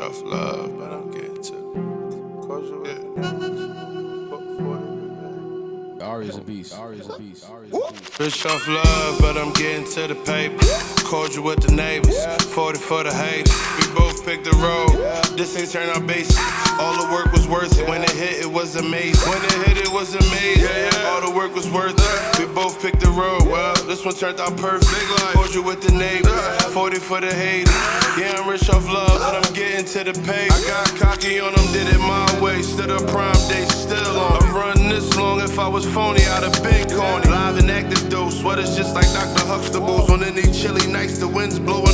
off love, but I'm getting to closure with Ari's a beast. Ari's a beast. Ari's a beast. Rich off love, but I'm getting to the paper. Cordial with the neighbors, 40 for the haters. We both picked the road. This ain't turn our base. All the work was worth it. When it hit, it was amazing. When it hit, it was amazing. All the work was worth it. We both picked the road. Well, this one turned out perfect. Cordial with the neighbors, 40 for the haters. Yeah, I'm rich off love, but I'm getting to the pay. I got cocky on them, did it my way. Stood up prime day, still on. I've run this long. If I was phony, I'd have been corny. Live and active though, sweaters just like Dr. Huxtables. On any chilly nights, the wind's blowing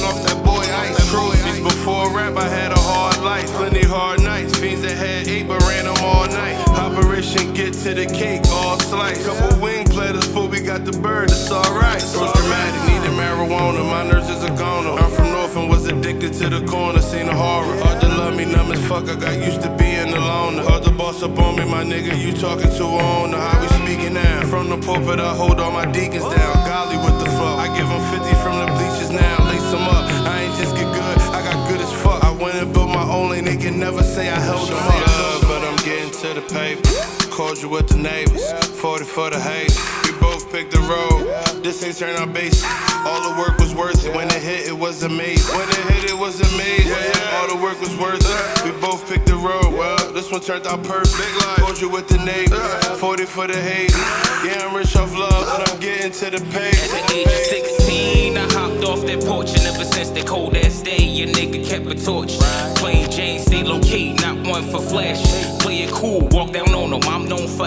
Operation get to the cake, all slice. Couple wing platters before we got the bird, it's alright. So dramatic, needed marijuana. My nurse is a goner. I'm from North and was addicted to the corner, seen the horror. Hard to love me, numb as fuck. I got used to being alone. Hard to boss up on me, my nigga. You talking to a owner, how we speaking now? From the pulpit, I hold all my deacons down. Golly with the flow. I give them 50 from the bleachers now. Lace them up. I ain't just get good, I got good as fuck. I went and built my own lane, they can never say I held them up. But I'm getting to the paper. Cordial with the neighbors, 40 for the haters. We both picked the road. This ain't turn our base. All the work was worth it. When it hit, it was amazing. When it hit, it was amazing. All the work was worth it. We both picked the road. Well, this one turned out perfect. Cordial with the neighbors, 40 for the haters. Yeah, I'm rich off love, but I'm getting to the pay. At the age of 16, I hopped off that porch, and ever since that cold ass day, your nigga kept a torch.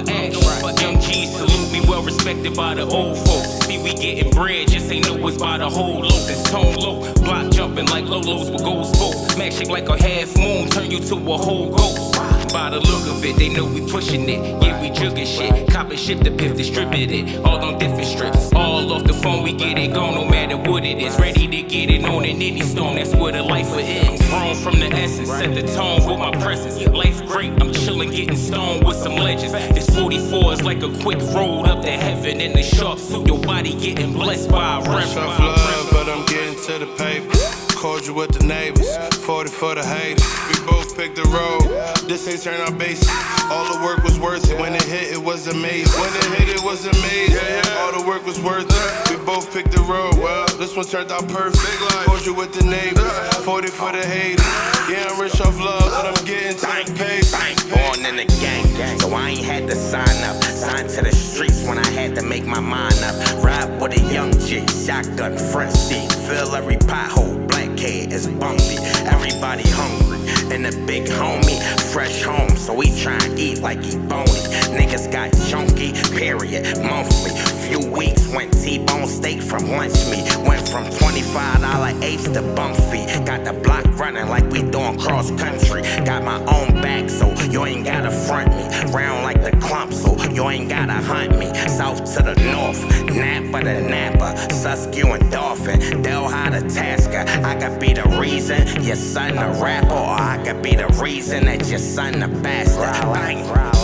For action. Young G salute me, well respected by the old folks. See, we getting bread, just ain't know it's by the whole loaf. This tone low, block jumping like Lolos with gold spokes. Smack shake like a half moon, turn you to a whole ghost. By the look of it, they know we pushing it. Yeah, we jugging shit. Cop and ship the piff distributed. All on different strips. All off the phone, we get it gone no matter what it is. Ready to get it on in any storm, that's where the life is. Grown from the essence, set the tone with my presence. Life great, I'm getting stoned with some legends. This 44 is like a quick road up to heaven in the sharp suit. Your body getting blessed by a Rich reverend. off love, but I'm getting to the paper. Cordial with the neighbors, 40 for the haters. We both picked the road. This ain't turn our basic. All the work was worth it. When it hit, it was amazing. When it hit, it was amazing. All the work was worth it. We both picked the road. Well, this one turned out perfect. Cordial with the neighbors, 40 for the haters. I'm off love, but I'm getting to the paper. Born in the gang, so I ain't had to sign up. Sign to the streets when I had to make my mind up. Ride with a young G, shotgun, front seat. Fill every pothole, black kid is bumpy. Everybody hungry. And the big homie, fresh home, so we tryin' eat like he bony. Niggas got chunky, period, monthly. Few weeks went T-bone steak from lunch meat. Went from $25 eighths to bump fee. Got the block running like we doing cross country. Got my own back, so you ain't gotta front me. Round like the clump, so you ain't gotta hunt me. South to the north, Napa to Napa, Suskew and Dauphin, Delhi to Tasker. I could be the reason your son a rapper, or I could be the reason that your son a bastard. Bang.